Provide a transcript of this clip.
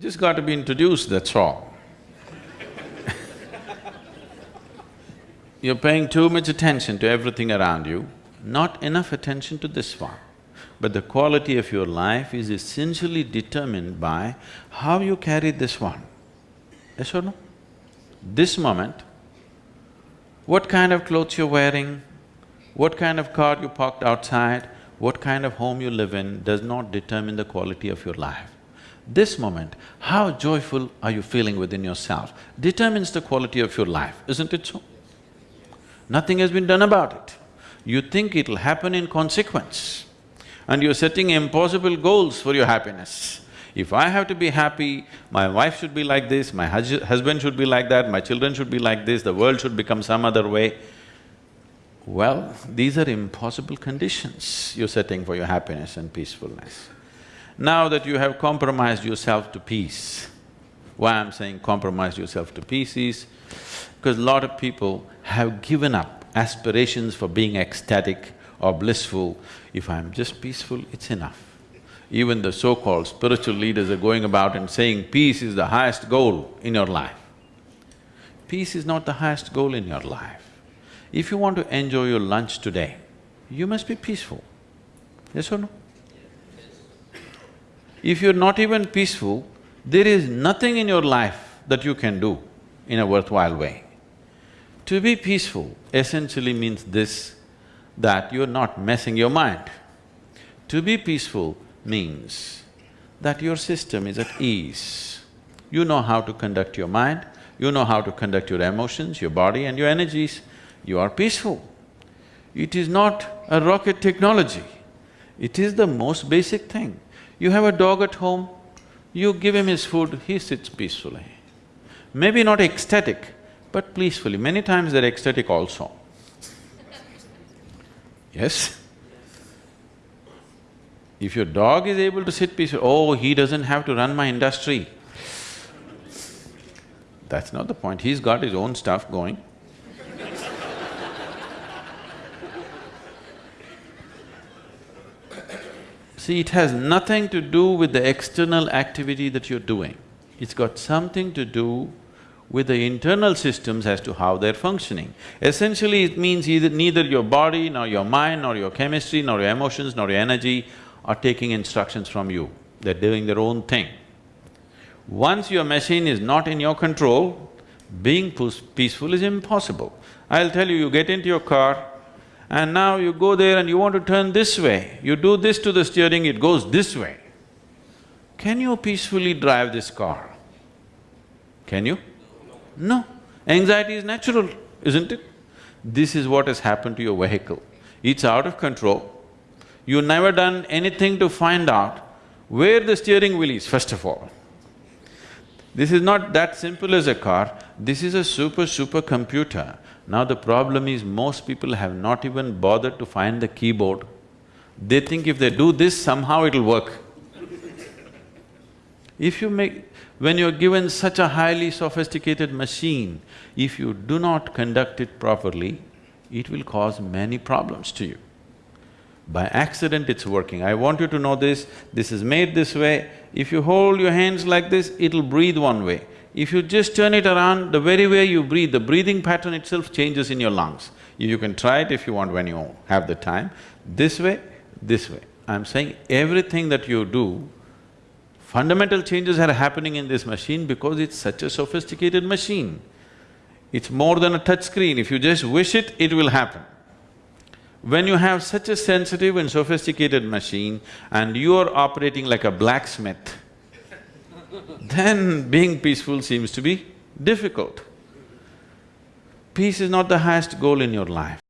Just got to be introduced, that's all. You're paying too much attention to everything around you, not enough attention to this one. But the quality of your life is essentially determined by how you carry this one. Yes or no? This moment, what kind of clothes you're wearing, what kind of car you parked outside, what kind of home you live in does not determine the quality of your life. This moment, how joyful are you feeling within yourself determines the quality of your life, isn't it so? Nothing has been done about it. You think it'll happen in consequence and you're setting impossible goals for your happiness. If I have to be happy, my wife should be like this, my hus husband should be like that, my children should be like this, the world should become some other way. Well, these are impossible conditions you're setting for your happiness and peacefulness. Now that you have compromised yourself to peace, why I'm saying compromise yourself to peace is because a lot of people have given up aspirations for being ecstatic or blissful. If I'm just peaceful, it's enough. Even the so-called spiritual leaders are going about and saying peace is the highest goal in your life. Peace is not the highest goal in your life. If you want to enjoy your lunch today, you must be peaceful. Yes or no? If you're not even peaceful, there is nothing in your life that you can do in a worthwhile way. To be peaceful essentially means this, that you're not messing your mind. To be peaceful means that your system is at ease. You know how to conduct your mind, you know how to conduct your emotions, your body and your energies, you are peaceful. It is not a rocket technology, it is the most basic thing. You have a dog at home, you give him his food, he sits peacefully. Maybe not ecstatic, but peacefully. Many times they're ecstatic also. Yes? If your dog is able to sit peacefully, oh, he doesn't have to run my industry. That's not the point, he's got his own stuff going. See, it has nothing to do with the external activity that you're doing. It's got something to do with the internal systems as to how they're functioning. Essentially, it means either neither your body, nor your mind, nor your chemistry, nor your emotions, nor your energy are taking instructions from you. They're doing their own thing. Once your machine is not in your control, being peaceful is impossible. I'll tell you, you get into your car, and now you go there and you want to turn this way, you do this to the steering, it goes this way. Can you peacefully drive this car? Can you? No. Anxiety is natural, isn't it? This is what has happened to your vehicle. It's out of control. You've never done anything to find out where the steering wheel is, first of all. This is not that simple as a car, this is a super, super computer. Now the problem is most people have not even bothered to find the keyboard. They think if they do this, somehow it'll work. if you make… when you're given such a highly sophisticated machine, if you do not conduct it properly, it will cause many problems to you. By accident it's working. I want you to know this, this is made this way. If you hold your hands like this, it'll breathe one way. If you just turn it around, the very way you breathe, the breathing pattern itself changes in your lungs. You can try it if you want when you have the time. This way, this way. I'm saying everything that you do, fundamental changes are happening in this machine because it's such a sophisticated machine. It's more than a touch screen, if you just wish it, it will happen. When you have such a sensitive and sophisticated machine and you are operating like a blacksmith, then being peaceful seems to be difficult. Peace is not the highest goal in your life.